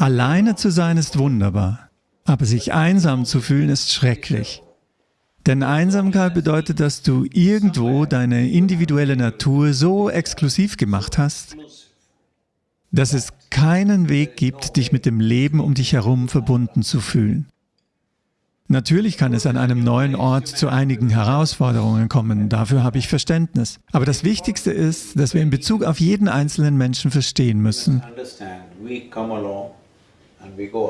Alleine zu sein ist wunderbar, aber sich einsam zu fühlen ist schrecklich. Denn Einsamkeit bedeutet, dass du irgendwo deine individuelle Natur so exklusiv gemacht hast, dass es keinen Weg gibt, dich mit dem Leben um dich herum verbunden zu fühlen. Natürlich kann es an einem neuen Ort zu einigen Herausforderungen kommen, dafür habe ich Verständnis. Aber das Wichtigste ist, dass wir in Bezug auf jeden einzelnen Menschen verstehen müssen,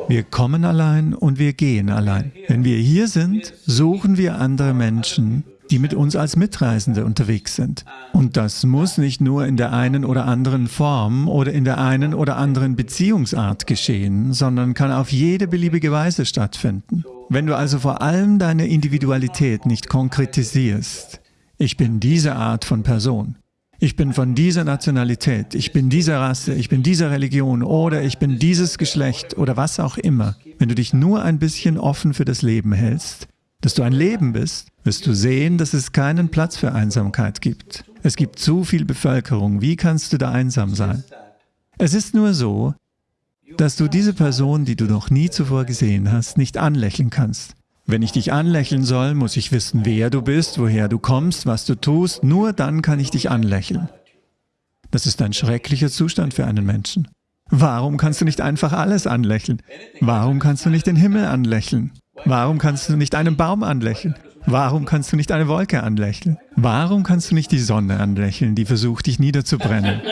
wir kommen allein und wir gehen allein. Wenn wir hier sind, suchen wir andere Menschen, die mit uns als Mitreisende unterwegs sind. Und das muss nicht nur in der einen oder anderen Form oder in der einen oder anderen Beziehungsart geschehen, sondern kann auf jede beliebige Weise stattfinden. Wenn du also vor allem deine Individualität nicht konkretisierst, ich bin diese Art von Person, ich bin von dieser Nationalität, ich bin dieser Rasse, ich bin dieser Religion oder ich bin dieses Geschlecht oder was auch immer. Wenn du dich nur ein bisschen offen für das Leben hältst, dass du ein Leben bist, wirst du sehen, dass es keinen Platz für Einsamkeit gibt. Es gibt zu viel Bevölkerung, wie kannst du da einsam sein? Es ist nur so, dass du diese Person, die du noch nie zuvor gesehen hast, nicht anlächeln kannst. Wenn ich dich anlächeln soll, muss ich wissen, wer du bist, woher du kommst, was du tust, nur dann kann ich dich anlächeln. Das ist ein schrecklicher Zustand für einen Menschen. Warum kannst du nicht einfach alles anlächeln? Warum kannst du nicht den Himmel anlächeln? Warum kannst du nicht einen Baum anlächeln? Warum kannst du nicht eine Wolke anlächeln? Warum kannst du nicht die Sonne anlächeln, die versucht, dich niederzubrennen?